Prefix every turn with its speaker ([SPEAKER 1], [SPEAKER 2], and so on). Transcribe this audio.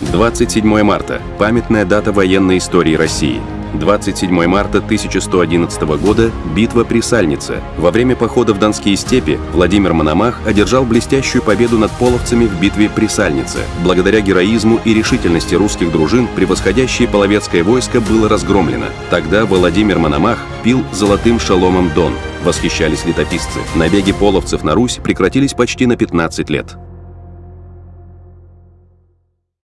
[SPEAKER 1] 27 марта – памятная дата военной истории России. 27 марта 1111 года – битва при Сальнице. Во время похода в Донские степи Владимир Мономах одержал блестящую победу над половцами в битве при Сальнице. Благодаря героизму и решительности русских дружин превосходящее половецкое войско было разгромлено. Тогда Владимир Мономах пил золотым шаломом Дон. Восхищались летописцы. Набеги половцев на Русь прекратились почти на 15 лет.